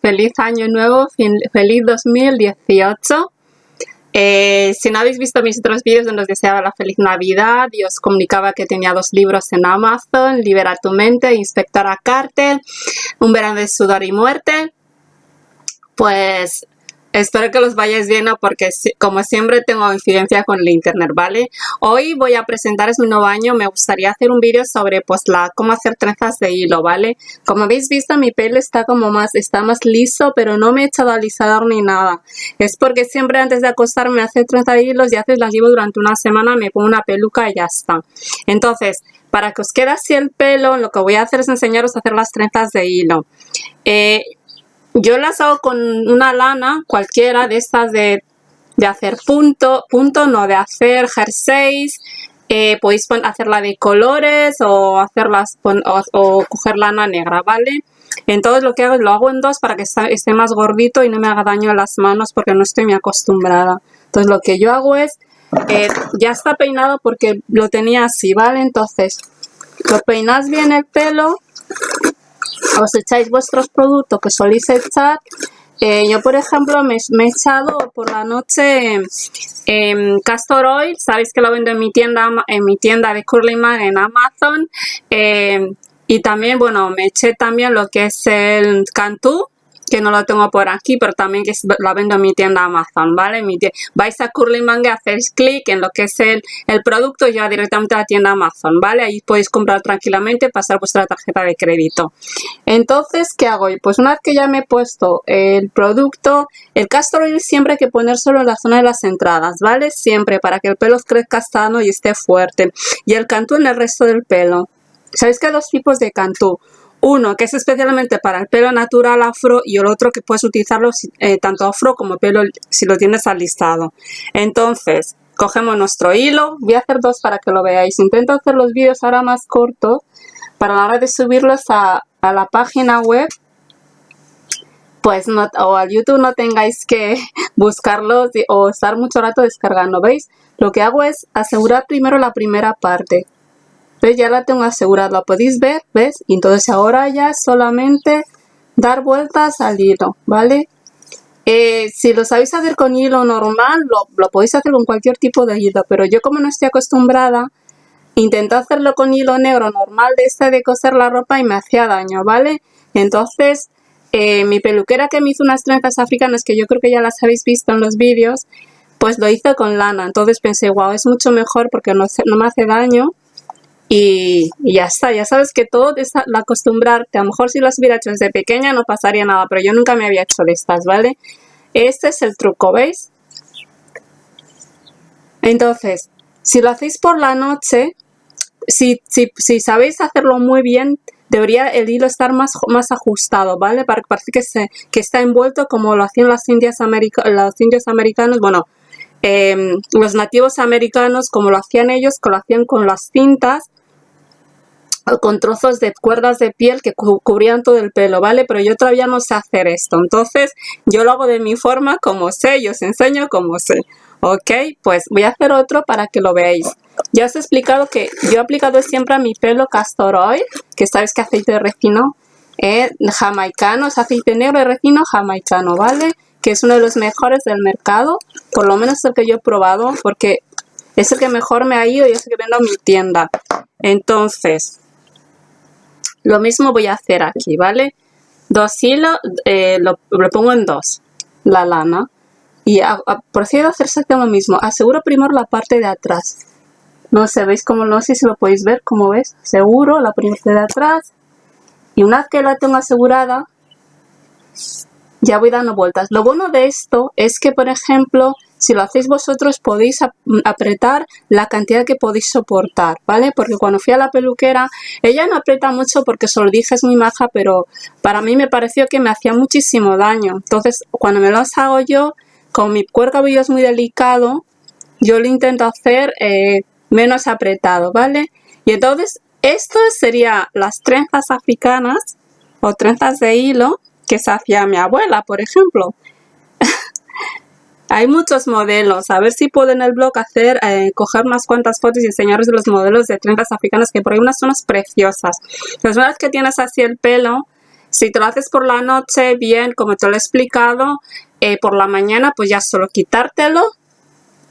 feliz año nuevo, feliz 2018. Eh, si no habéis visto mis otros vídeos donde os deseaba la feliz Navidad y os comunicaba que tenía dos libros en Amazon, Libera tu mente, Inspectora Carter, Un verano de sudor y muerte, pues Espero que los vayáis viendo porque como siempre tengo incidencia con el internet, ¿vale? Hoy voy a presentaros mi nuevo año. Me gustaría hacer un vídeo sobre pues la cómo hacer trenzas de hilo, ¿vale? Como habéis visto mi pelo está como más, está más liso, pero no me he echado alisador ni nada. Es porque siempre antes de acostarme hacer trenzas de hilos y haces las llevo durante una semana, me pongo una peluca y ya está. Entonces, para que os quede así el pelo, lo que voy a hacer es enseñaros a hacer las trenzas de hilo. Eh, yo las hago con una lana cualquiera de estas de, hacer punto, punto, no de hacer jerseys. Eh, podéis hacerla de colores o hacerlas o, coger lana negra, ¿vale? Entonces lo que hago es lo hago en dos para que esté más gordito y no me haga daño a las manos porque no estoy muy acostumbrada. Entonces lo que yo hago es, eh, ya está peinado porque lo tenía así, ¿vale? Entonces lo peinas bien el pelo os echáis vuestros productos que soléis echar. Eh, yo, por ejemplo, me, he echado por la noche eh, Castor Oil. Sabéis que lo vendo en mi tienda, en mi tienda de Curly Man en Amazon. Eh, y también, bueno, me eché también lo que es el Cantú que no lo tengo por aquí, pero también que la vendo en mi tienda Amazon, ¿vale? Mi vais a Curly Manga, hacéis clic en lo que es el, el producto y ya directamente a la tienda Amazon, ¿vale? Ahí podéis comprar tranquilamente, pasar vuestra tarjeta de crédito. Entonces, ¿qué hago? Pues una vez que ya me he puesto el producto, el castor siempre hay que poner solo en la zona de las entradas, ¿vale? Siempre para que el pelo crezca sano y esté fuerte. Y el cantú en el resto del pelo. ¿Sabéis que hay dos tipos de cantú? Uno que es especialmente para el pelo natural afro y el otro que puedes utilizarlo eh, tanto afro como pelo si lo tienes alistado. Entonces, cogemos nuestro hilo. Voy a hacer dos para que lo veáis. Intento hacer los vídeos ahora más cortos para la hora de subirlos a, la página web pues no, o al YouTube no tengáis que buscarlos o estar mucho rato descargando, ¿veis? Lo que hago es asegurar primero la primera parte. ¿Ves? Ya la tengo asegurada, podéis ver, ¿ves? Entonces ahora ya solamente dar vueltas al hilo, ¿vale? Eh, si lo sabéis hacer con hilo normal, lo, podéis hacer con cualquier tipo de hilo, pero yo como no estoy acostumbrada, intenté hacerlo con hilo negro normal de este de coser la ropa y me hacía daño, ¿vale? Entonces, eh, mi peluquera que me hizo unas trenzas africanas, que yo creo que ya las habéis visto en los vídeos, pues lo hizo con lana. Entonces pensé, wow, es mucho mejor porque no, no me hace daño y, ya está, ya sabes que todo es acostumbrarte, a lo mejor si las hubiera hecho desde pequeña no pasaría nada, pero yo nunca me había hecho de estas, ¿vale? Este es el truco, ¿veis? Entonces, si lo hacéis por la noche, si, si, sabéis hacerlo muy bien, debería el hilo estar más, más ajustado, ¿vale? Para que parece que, se, que está envuelto como lo hacían las indias los indios americanos, bueno, em, los nativos americanos, como lo hacían ellos, que lo hacían con las cintas, con trozos de cuerdas de piel que cubrían todo el pelo, ¿vale? Pero yo todavía no sé hacer esto, entonces yo lo hago de mi forma como sé, yo os enseño como sé, ¿ok? Pues voy a hacer otro para que lo veáis. Ya os he explicado que yo he aplicado siempre a mi pelo castor oil, que sabes que aceite de resino eh, jamaicano, es aceite negro de resino jamaicano, ¿vale? Que es uno de los mejores del mercado, por lo menos el que yo he probado, porque es el que mejor me ha ido y es el que vendo en mi tienda. Entonces, lo mismo voy a hacer aquí, ¿vale? Dos hilos, eh, lo, pongo en dos, la lana. Y procedo a hacer exactamente lo mismo. Aseguro primero la parte de atrás. No sé, ¿veis cómo? No sé si lo podéis ver, como ves. Seguro la parte de atrás. Y una vez que la tengo asegurada, ya voy dando vueltas. Lo bueno de esto es que, por ejemplo, si lo hacéis vosotros podéis mm, apretar la cantidad que podéis soportar, ¿vale? Porque cuando fui a la peluquera, ella no aprieta mucho porque se lo dije es muy maja, pero para mí me pareció que me hacía muchísimo daño. Entonces, cuando me los hago yo, con mi cabello es muy delicado, yo lo intento hacer eh, menos apretado, ¿vale? Y entonces, esto sería las trenzas africanas o trenzas de hilo que se hacía mi abuela, por ejemplo. Hay muchos modelos. A ver si puedo en el blog hacer, eh, coger unas cuantas fotos y enseñaros los modelos de trenzas africanas que por ahí unas son preciosas. Las verdad que tienes así el pelo, Si te lo haces por la noche, bien, como te lo he explicado, eh, por la mañana pues ya solo quitártelo.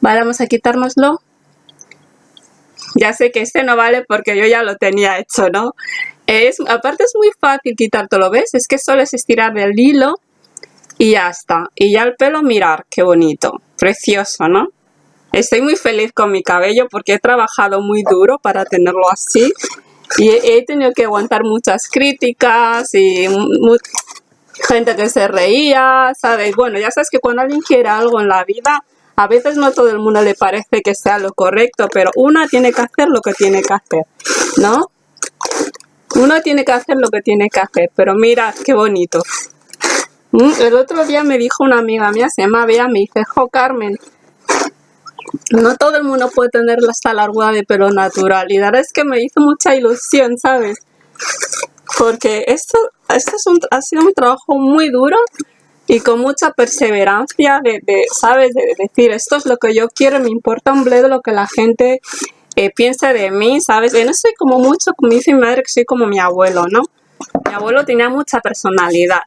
Vale, vamos a quitárnoslo. Ya sé que este no vale porque yo ya lo tenía hecho, ¿no? Es, aparte es muy fácil quitártelo, ¿ves? Es que solo es estirar el hilo y ya está. Y ya el pelo, mirar, qué bonito. Precioso, ¿no? Estoy muy feliz con mi cabello porque he trabajado muy duro para tenerlo así. Y he, tenido que aguantar muchas críticas y gente que se reía, ¿sabes? Bueno, ya sabes que cuando alguien quiere algo en la vida, a veces no todo el mundo le parece que sea lo correcto, pero una tiene que hacer lo que tiene que hacer, ¿no? Uno tiene que hacer lo que tiene que hacer, pero mira qué bonito. Mm, el otro día me dijo una amiga mía, se llama Bea, me dice, jo Carmen, no todo el mundo puede tener esta largura de pelo natural y la verdad es que me hizo mucha ilusión, ¿sabes? Porque esto, esto es un, ha sido un trabajo muy duro y con mucha perseverancia de, ¿sabes? De decir, esto es lo que yo quiero, me importa un bledo lo que la gente eh, piensa de mí, ¿sabes? Yo no soy como mucho, como dice mi madre, que soy como mi abuelo, ¿no? Mi abuelo tenía mucha personalidad.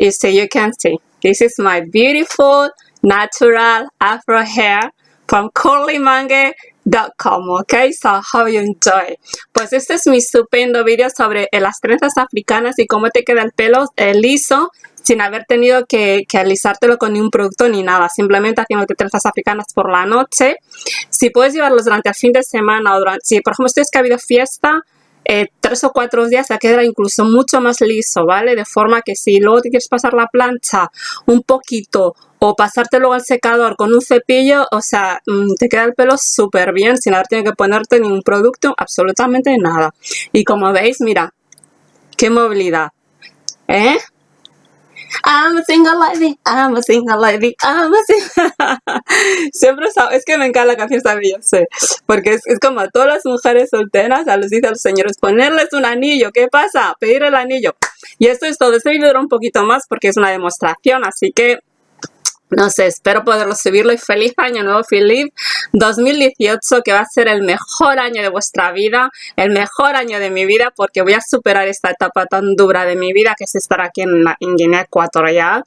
Y so you can see, this is my beautiful, natural afro hair from curlymangue.com, ok? So how you enjoy. Pues este es mi estupendo video sobre eh, las trenzas africanas y cómo te queda el pelo eh, liso sin haber tenido que, que, alisártelo con ningún producto ni nada, simplemente haciéndote trenzas africanas por la noche. Si puedes llevarlos durante el fin de semana o durante, si por ejemplo es que ha habido fiesta, eh, tres o cuatro días ya quedará incluso mucho más liso, ¿vale? De forma que si luego te quieres pasar la plancha un poquito o pasártelo al secador con un cepillo, o sea, mm, te queda el pelo súper bien sin haber tenido que ponerte ningún producto, absolutamente nada. Y como veis, mira, qué movilidad, ¿eh? I'm a single lady, I'm a single lady, I'm a single... Siempre es que me encanta la canción esta sé, porque es, como a todas las mujeres solteras, a los dice los señores, ponerles un anillo, ¿qué pasa? Pedir el anillo. Y esto es todo, este video un poquito más porque es una demostración, así que no sé, espero poderlo subirlo y feliz año nuevo, feliz 2018 que va a ser el mejor año de vuestra vida, el mejor año de mi vida porque voy a superar esta etapa tan dura de mi vida que es estar aquí en, Guinea Ecuatorial.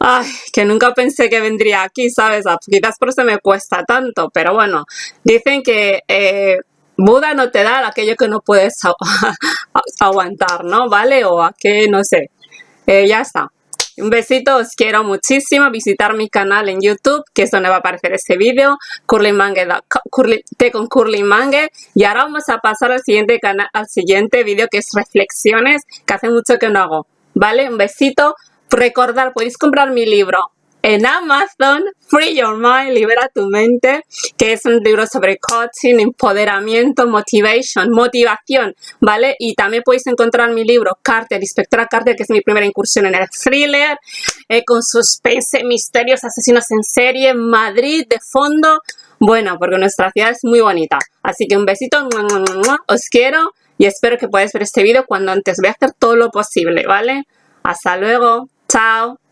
Ay, que nunca pensé que vendría aquí, ¿sabes? Ah, quizás por eso me cuesta tanto, pero bueno, dicen que eh, Buda no te da aquello que no puedes aguantar, ¿no? ¿Vale? O a que, no sé, eh, ya está. Un besito, os quiero muchísimo. Visitar mi canal en YouTube, que es donde va a aparecer este vídeo, Curly Mangue, con Curly Mangue. Y ahora vamos a pasar al siguiente canal, al siguiente vídeo que es reflexiones, que hace mucho que no hago. ¿Vale? Un besito. Recordar, podéis comprar mi libro en Amazon, Free Your Mind, Libera tu Mente, que es un libro sobre coaching, empoderamiento, motivation, motivación, ¿vale? Y también podéis encontrar mi libro, Carter, Inspectora Carter, que es mi primera incursión en el thriller, eh, con suspense, misterios, asesinos en serie, Madrid de fondo. Bueno, porque nuestra ciudad es muy bonita. Así que un besito, os quiero y espero que podáis ver este vídeo cuando antes voy a hacer todo lo posible, ¿vale? Hasta luego, chao.